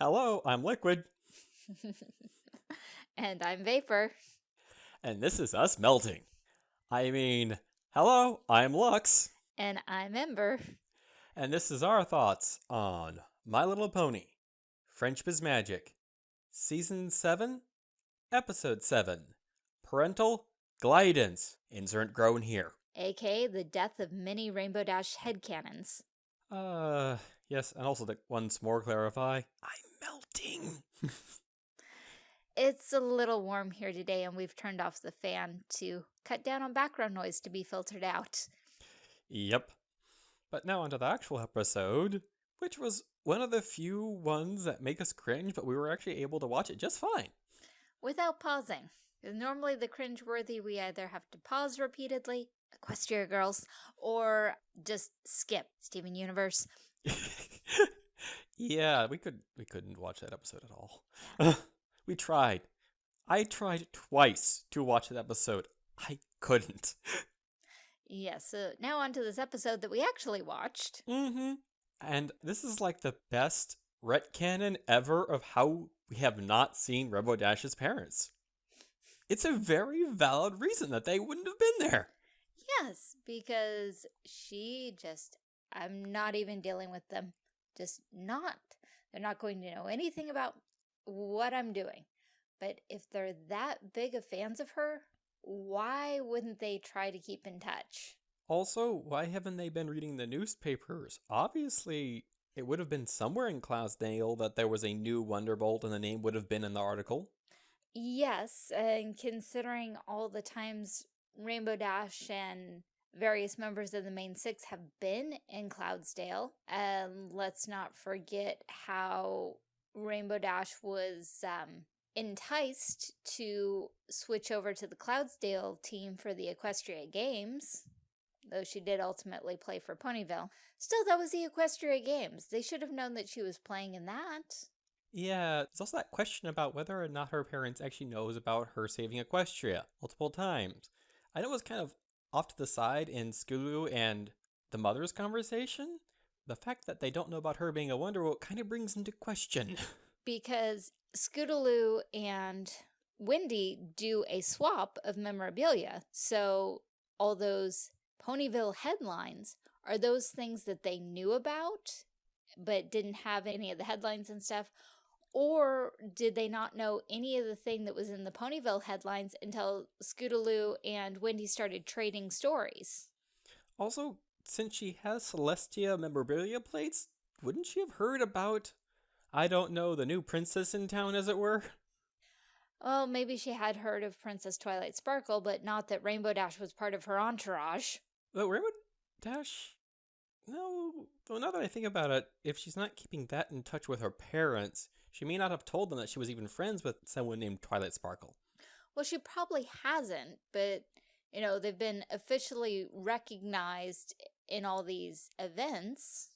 Hello, I'm Liquid, and I'm Vapor. and this is us melting. I mean, hello, I'm Lux, And I'm Ember. and this is our thoughts on My Little Pony, Friendship is Magic, Season 7, Episode 7, Parental Guidance, insert groan here. aka the death of many Rainbow Dash headcanons. Uh, yes, and also to once more clarify, I'm melting. It's a little warm here today, and we've turned off the fan to cut down on background noise to be filtered out. Yep. But now onto the actual episode, which was one of the few ones that make us cringe, but we were actually able to watch it just fine. Without pausing. normally the cringe-worthy, we either have to pause repeatedly, Equestria Girls, or just skip Steven Universe. yeah, we could we couldn't watch that episode at all. we tried. I tried twice to watch that episode. I couldn't. Yes, so now on to this episode that we actually watched. Mm-hmm. And this is like the best retcanon ever of how we have not seen Rainbow Dash's parents. It's a very valid reason that they wouldn't have been there. Yes, because she just, I'm not even dealing with them. Just not. They're not going to know anything about what I'm doing. But if they're that big of fans of her, why wouldn't they try to keep in touch? Also, why haven't they been reading the newspapers? Obviously, it would have been somewhere in Cloudsdale that there was a new Wonderbolt and the name would have been in the article. Yes, and considering all the times Rainbow Dash and various members of the main six have been in Cloudsdale, and let's not forget how Rainbow Dash was um, enticed to switch over to the Cloudsdale team for the Equestria Games, though she did ultimately play for Ponyville. Still, that was the Equestria Games. They should have known that she was playing in that. Yeah, there's also that question about whether or not her parents actually knows about her saving Equestria multiple times. I know it was kind of off to the side in Scootaloo and the mother's conversation. The fact that they don't know about her being a Wonderbolt kind of brings into question. because Scootaloo and Windy do a swap of memorabilia. So all those Ponyville headlines are those things that they knew about but didn't have any of the headlines and stuff? Or did they not know any of the thing that was in the Ponyville headlines until Scootaloo and Windy started trading stories? Also, since she has Celestia memorabilia plates, wouldn't she have heard about, I don't know, the new princess in town, as it were? Well, maybe she had heard of Princess Twilight Sparkle, but not that Rainbow Dash was part of her entourage. But Rainbow Dash. No, though now that I think about it, if she's not keeping that in touch with her parents, she may not have told them that she was even friends with someone named Twilight Sparkle. Well, she probably hasn't, but, you know, they've been officially recognized in all these events,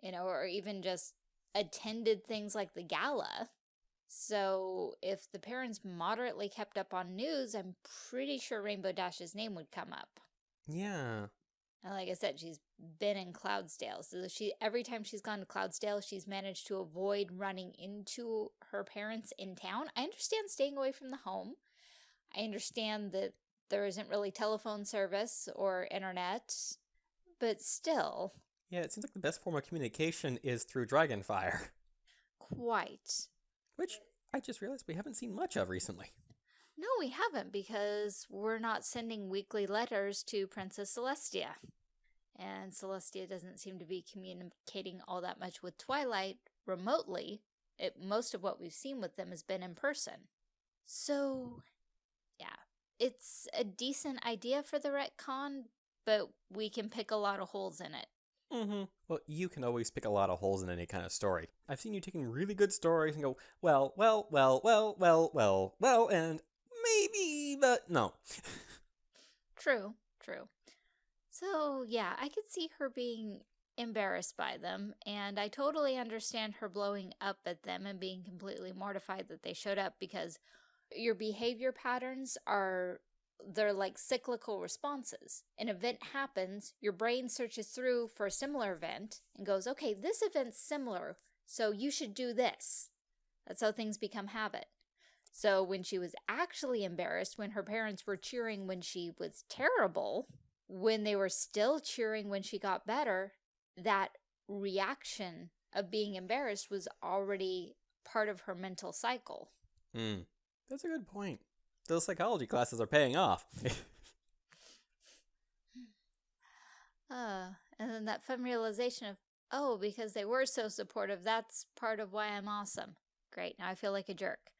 you know, or even just attended things like the gala. So if the parents moderately kept up on news, I'm pretty sure Rainbow Dash's name would come up. Yeah. And like I said, she's been in Cloudsdale. So she every time she's gone to Cloudsdale, she's managed to avoid running into her parents in town. I understand staying away from the home. I understand that there isn't really telephone service or internet, but still, Yeah, it seems like the best form of communication is through Dragonfire, quite. which I just realized we haven't seen much of recently. No, we haven't because we're not sending weekly letters to Princess Celestia. And Celestia doesn't seem to be communicating all that much with Twilight remotely. It, most of what we've seen with them has been in person. So, yeah, it's a decent idea for the retcon, but we can pick a lot of holes in it. Mm-hmm. Well, you can always pick a lot of holes in any kind of story. I've seen you taking really good stories and go, well, well, well, well, well, well, well, and maybe, but no. True, true. So, yeah, I could see her being embarrassed by them, and I totally understand her blowing up at them and being completely mortified that they showed up because your behavior patterns are they're like cyclical responses. An event happens, your brain searches through for a similar event and goes, okay, this event's similar, so you should do this. That's how things become habit. So when she was actually embarrassed, when her parents were cheering when she was terrible, when they were still cheering when she got better, that reaction of being embarrassed was already part of her mental cycle. Hmm. That's a good point. Those psychology classes are paying off. uh, and then that fun realization of, oh, because they were so supportive, that's part of why I'm awesome. Great, now I feel like a jerk.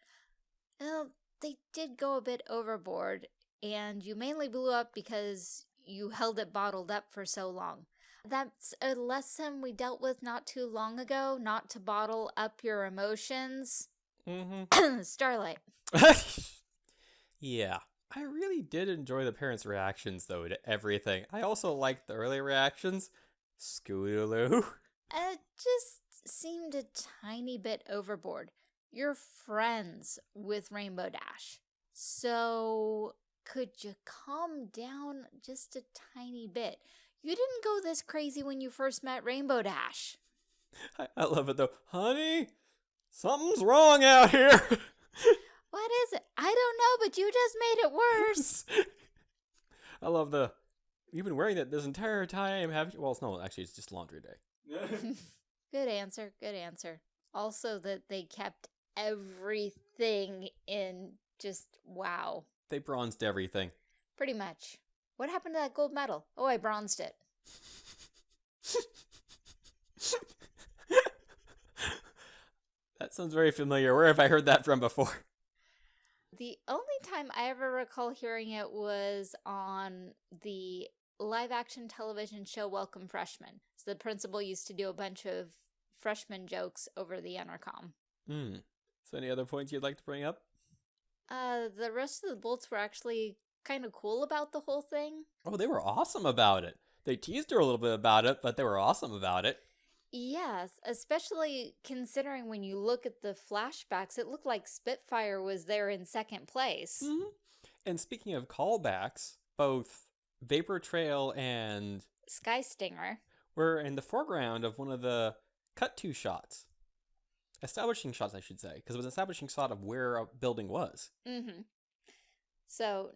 Well, they did go a bit overboard, and you mainly blew up because you held it bottled up for so long. That's a lesson we dealt with not too long ago, not to bottle up your emotions. mm-hmm. Starlight. yeah. I really did enjoy the parents' reactions, though, to everything. I also liked the early reactions. Scootaloo. It just seemed a tiny bit overboard. You're friends with Rainbow Dash. So could you calm down just a tiny bit? You didn't go this crazy when you first met Rainbow Dash. I, I love it, though. Honey, something's wrong out here. What is it? I don't know, but you just made it worse. I love the. You've been wearing that this entire time, have you? Well, it's no, actually, it's just laundry day. good answer. Good answer. Also, that they kept everything in just wow. They bronzed everything. Pretty much. What happened to that gold medal? Oh, I bronzed it. that sounds very familiar. Where have I heard that from before? The only time I ever recall hearing it was on the live action television show Welcome Freshmen. So the principal used to do a bunch of freshman jokes over the intercom. Hmm. So any other points you'd like to bring up? Uh, the rest of the bolts were actually kind of cool about the whole thing. Oh, they were awesome about it. They teased her a little bit about it, but they were awesome about it. Yes, especially considering when you look at the flashbacks, it looked like Spitfire was there in second place. Mm -hmm. And speaking of callbacks, both Vapor Trail and Sky Stinger were in the foreground of one of the cut to shots. Establishing shots, I should say, because it was an establishing shot of where a building was. Mm-hmm. So,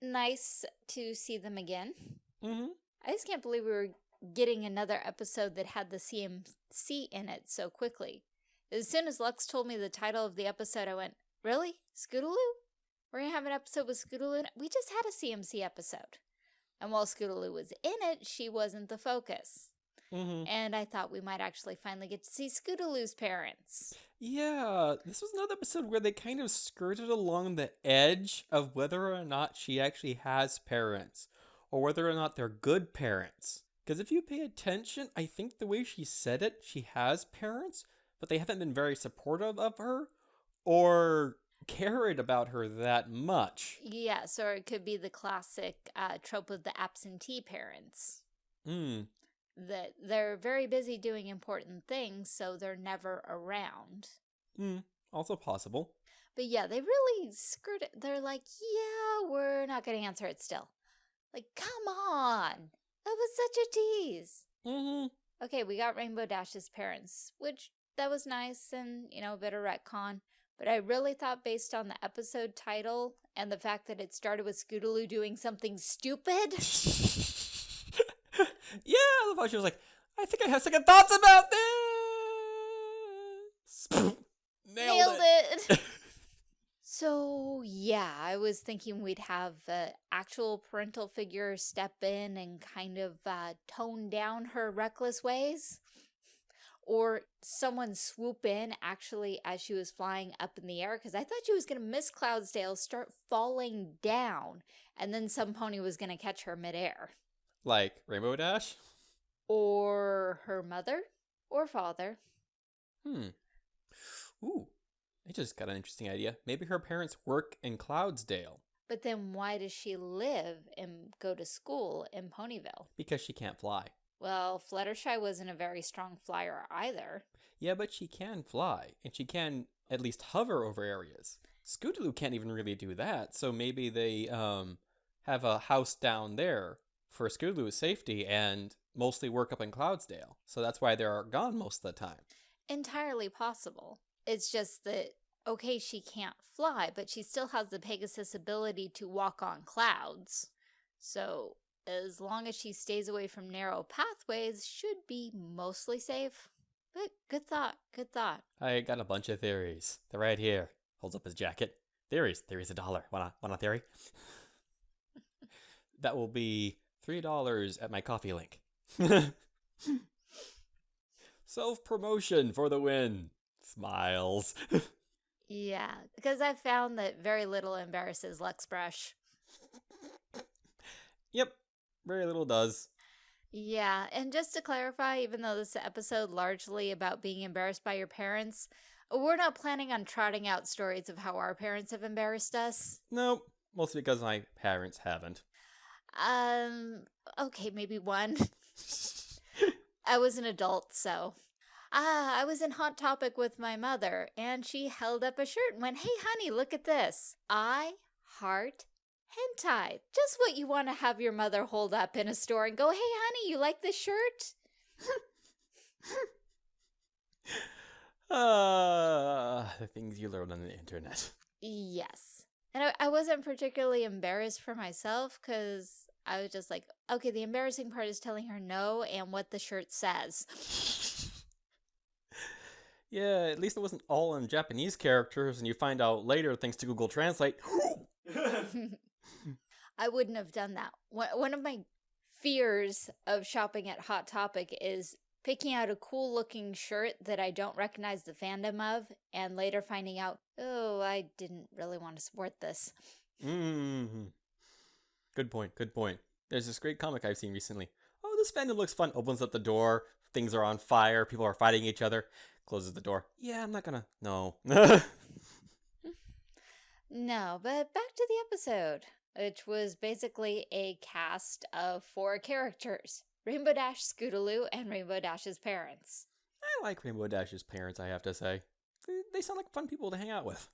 nice to see them again. Mm-hmm. I just can't believe we were getting another episode that had the CMC in it so quickly. As soon as Lux told me the title of the episode, I went, really? Scootaloo? We're going to have an episode with Scootaloo? We just had a CMC episode. And while Scootaloo was in it, she wasn't the focus. Mm -hmm. And I thought we might actually finally get to see Scootaloo's parents. Yeah, this was another episode where they kind of skirted along the edge of whether or not she actually has parents, or whether or not they're good parents. Because if you pay attention, I think the way she said it, she has parents, but they haven't been very supportive of her or cared about her that much. Yes, or it could be the classic uh, trope of the absentee parents. Hmm that they're very busy doing important things, so they're never around. Hmm, also possible. But yeah, they really screwed it. They're like, yeah, we're not going to answer it still. Like, come on. That was such a tease. Mm-hmm. Okay, we got Rainbow Dash's parents, which that was nice and, you know, a bit of retcon. But I really thought based on the episode title and the fact that it started with Scootaloo doing something stupid. yeah, I love how she was like, I think I have second thoughts about this. Nailed, Nailed it. it. so yeah, I was thinking we'd have uh, actual parental figure step in and kind of uh, tone down her reckless ways. Or someone swoop in actually as she was flying up in the air because I thought she was going to miss Cloudsdale, start falling down, and then some pony was going to catch her midair. Like Rainbow Dash? Or her mother or father. Hmm. Ooh, I just got an interesting idea. Maybe her parents work in Cloudsdale. But then why does she live and go to school in Ponyville? Because she can't fly. Well, Fluttershy wasn't a very strong flyer either. Yeah, but she can fly, and she can at least hover over areas. Scootaloo can't even really do that, so maybe they um, have a house down there for Scootaloo's safety and mostly work up in Cloudsdale. So that's why they're gone most of the time. Entirely possible. It's just that, okay, she can't fly, but she still has the Pegasus ability to walk on clouds. So as long as she stays away from narrow pathways, should be mostly safe. But good thought, good thought. I got a bunch of theories. They're right here. Holds up his jacket. Theories. Theories a dollar. Want a, want a theory? that will be $3 at my Ko-fi link. Self promotion for the win. Smiles. yeah, because I've found that very little embarrasses Luxbrush. Yep, very little does. Yeah, and just to clarify, even though this episode largely about being embarrassed by your parents, we're not planning on trotting out stories of how our parents have embarrassed us. Nope, mostly because my parents haven't. Um, okay, maybe one. I was an adult, so. Ah, I was in Hot Topic with my mother, and she held up a shirt and went, Hey, honey, look at this. I heart hentai. Just what you want to have your mother hold up in a store and go, Hey, honey, you like this shirt? Ah, uh, the things you learn on the internet. Yes. And I, I wasn't particularly embarrassed for myself because I was just like, okay, the embarrassing part is telling her no and what the shirt says. yeah, at least it wasn't all in Japanese characters, and you find out later thanks to Google Translate. I wouldn't have done that. One of my fears of shopping at Hot Topic is picking out a cool looking shirt that I don't recognize the fandom of and later finding out, oh, I didn't really want to support this. Mm -hmm. Good point, good point. There's this great comic I've seen recently. Oh, this fandom looks fun. Opens up the door, things are on fire, people are fighting each other. Closes the door. Yeah, I'm not gonna. No. no, but back to the episode, which was basically a cast of four characters Rainbow Dash, Scootaloo, and Rainbow Dash's parents. I like Rainbow Dash's parents, I have to say. They sound like fun people to hang out with.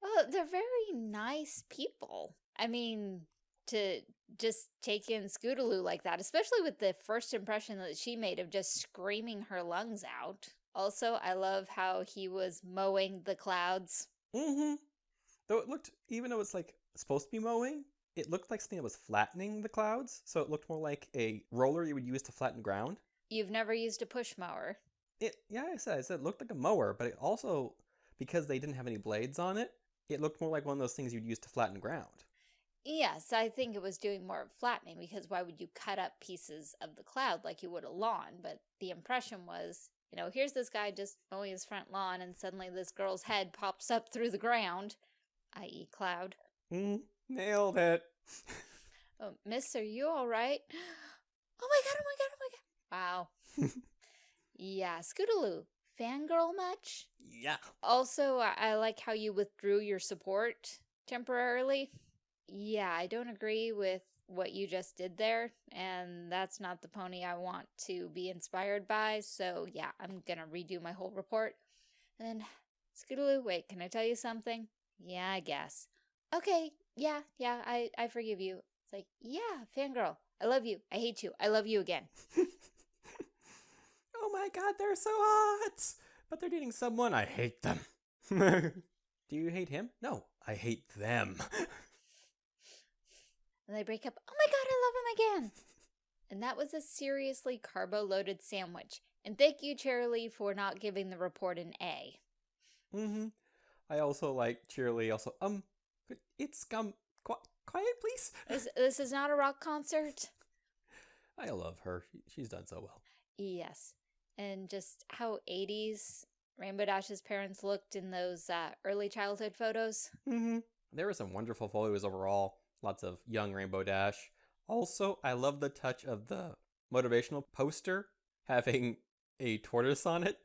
Well, they're very nice people. I mean, to just take in Scootaloo like that, especially with the first impression that she made of just screaming her lungs out. Also, I love how he was mowing the clouds. Mm-hmm. Though it looked, even though it's like supposed to be mowing, it looked like something that was flattening the clouds. So it looked more like a roller you would use to flatten ground. You've never used a push mower. It, yeah, I said, I said it looked like a mower, but it also, because they didn't have any blades on it, it looked more like one of those things you'd use to flatten ground. Yes, I think it was doing more of flattening because why would you cut up pieces of the cloud like you would a lawn? But the impression was, you know, here's this guy just mowing his front lawn and suddenly this girl's head pops up through the ground, i.e. cloud. Mm, nailed it. oh, miss, are you all right? Oh my god, oh my god, oh my god. Wow. yeah, Scootaloo, fangirl much? Yeah. Also, I like how you withdrew your support temporarily. Yeah, I don't agree with what you just did there, and that's not the pony I want to be inspired by, so yeah, I'm gonna redo my whole report. And then, Scootaloo, wait, can I tell you something? Yeah, I guess. Okay, yeah, yeah, I, I forgive you. It's like, yeah, fangirl, I love you, I hate you, I love you again. oh my god, they're so hot! But they're dating someone, I hate them. Do you hate him? No, I hate them. And they break up. Oh my god, I love him again. And that was a seriously carbo-loaded sandwich. And thank you, Cheerilee, for not giving the report an A. Mm-hmm. I also like Cheerilee. Also, um, it's um, qu quiet, please. This, this is not a rock concert. I love her. She's done so well. Yes, and just how 80s Rainbow Dash's parents looked in those uh, early childhood photos. Mm-hmm. There were some wonderful photos overall. Lots of young Rainbow Dash. Also, I love the touch of the motivational poster having a tortoise on it.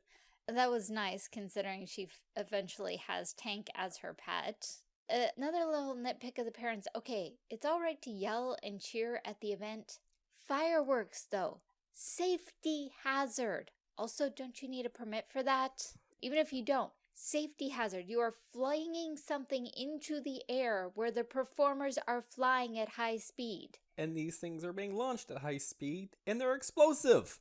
That was nice considering she eventually has Tank as her pet. Uh, another little nitpick of the parents. Okay, it's alright to yell and cheer at the event. Fireworks, though. Safety hazard. Also, don't you need a permit for that? Even if you don't, Safety hazard. You are flinging something into the air where the performers are flying at high speed. And these things are being launched at high speed, and they're explosive.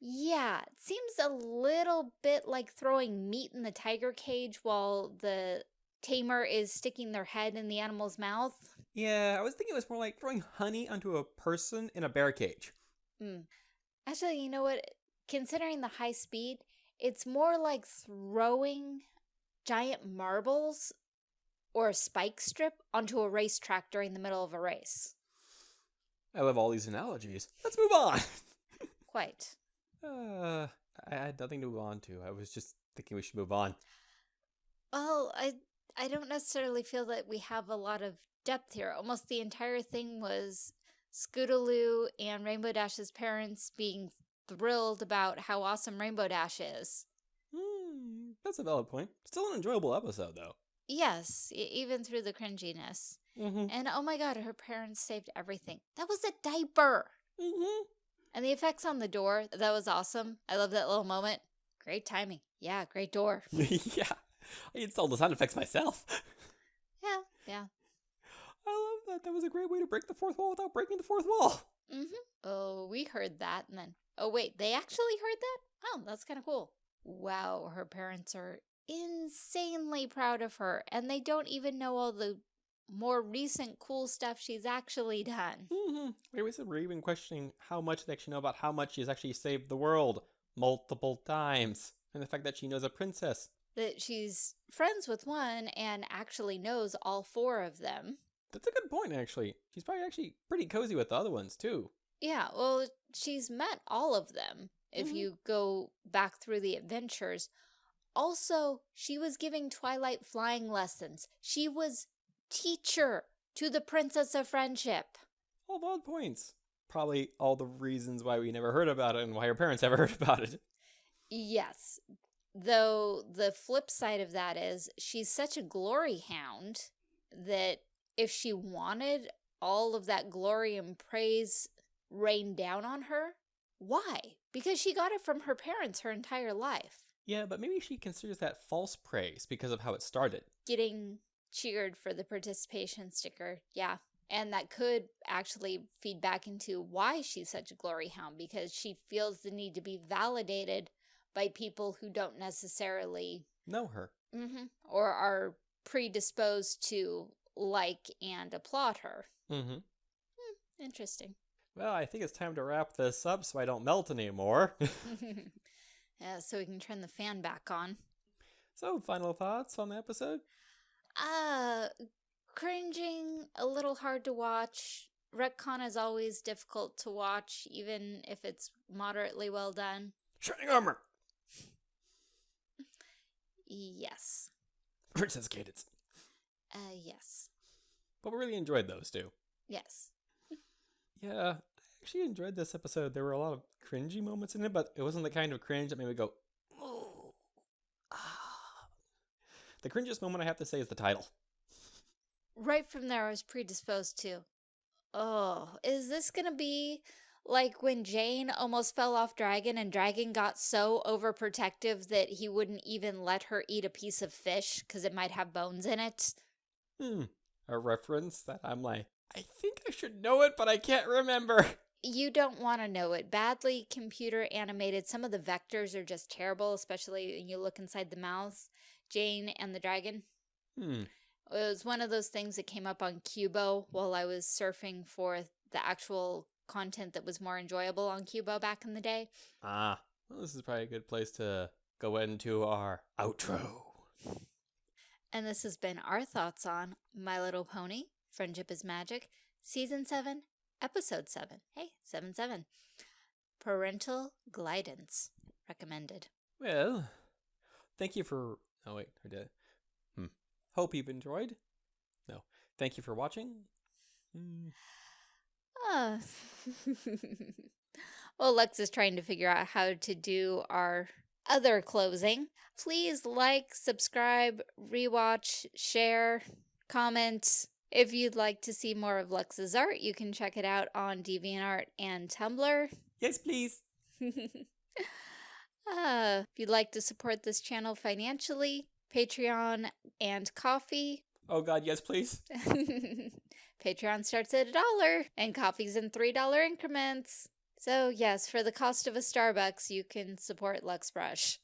Yeah, it seems a little bit like throwing meat in the tiger cage while the tamer is sticking their head in the animal's mouth. Yeah, I was thinking it was more like throwing honey onto a person in a bear cage. Mm. Actually, you know what? Considering the high speed, it's more like throwing giant marbles or a spike strip onto a racetrack during the middle of a race. I love all these analogies. Let's move on. Quite. Uh, I had nothing to move on to. I was just thinking we should move on. Well, I I don't necessarily feel that we have a lot of depth here. Almost the entire thing was Scootaloo and Rainbow Dash's parents being thrilled about how awesome Rainbow Dash is. Hmm, that's a valid point. Still an enjoyable episode, though. Yes, even through the cringiness. Mm-hmm. And oh my god, her parents saved everything. That was a diaper! Mm-hmm. And the effects on the door, that was awesome. I love that little moment. Great timing. Yeah, great door. yeah. I installed the sound effects myself. Yeah, yeah. I love that. That was a great way to break the fourth wall without breaking the fourth wall. Mm-hmm. Oh, we heard that and then, oh wait, they actually heard that? Oh, that's kind of cool. Wow, her parents are insanely proud of her and they don't even know all the more recent cool stuff she's actually done. Mm-hmm. Wait, we said we're even questioning how much they actually know about how much she's actually saved the world multiple times. And the fact that she knows a princess. That she's friends with one and actually knows all four of them. That's a good point, actually. She's probably actually pretty cozy with the other ones, too. Yeah, well, she's met all of them if Mhm. you go back through the adventures. Also, she was giving Twilight flying lessons. She was teacher to the Princess of Friendship. All valid points. Probably all the reasons why we never heard about it and why her parents ever heard about it. Yes, though the flip side of that is she's such a glory hound that if she wanted all of that glory and praise rained down on her, why? Because she got it from her parents her entire life. Yeah, but maybe she considers that false praise because of how it started. Getting cheered for the participation sticker, yeah. And that could actually feed back into why she's such a glory hound because she feels the need to be validated by people who don't necessarily Know her. hmm or are predisposed to like and applaud her. Mm-hmm. Interesting. Well, I think it's time to wrap this up so I don't melt anymore. yeah, so we can turn the fan back on. so, final thoughts on the episode? Uh, cringing, a little hard to watch. Retcon is always difficult to watch, even if it's moderately well done. Shining armor! Yes. Princess Cadance. Uh, yes. But we really enjoyed those too. Yes. Yeah, I actually enjoyed this episode. There were a lot of cringy moments in it, but it wasn't the kind of cringe that made me go, oh, ah. The cringiest moment I have to say is the title. Right from there, I was predisposed to, oh, is this gonna be like when Jane almost fell off Dragon and Dragon got so overprotective that he wouldn't even let her eat a piece of fish because it might have bones in it? Hmm. A reference that I'm like, I think I should know it, but I can't remember. You don't want to know it. Badly computer animated. Some of the vectors are just terrible, especially when you look inside the mouths. Jane and the dragon. Hmm. It was one of those things that came up on Qubo while I was surfing for the actual content that was more enjoyable on Qubo back in the day. Ah, well, this is probably a good place to go into our outro. And this has been our thoughts on My Little Pony, Friendship is Magic, Season 7, Episode 7. Hey, 7 7. Parental Guidance. Recommended. Well, thank you for. Oh, wait, I did. Hmm. Hope you've enjoyed. No. Thank you for watching. Hmm. Well, Lex is trying to figure out how to do our other closing. Please like, subscribe, rewatch, share, comment. If you'd like to see more of Lex's art, you can check it out on DeviantArt and Tumblr. Yes, please. uh, if you'd like to support this channel financially, Patreon and Ko-fi. Oh, God, yes, please. Patreon starts at a dollar and Ko-fi's in $3 increments. So, yes, for the cost of a Starbucks, you can support Lux Brush.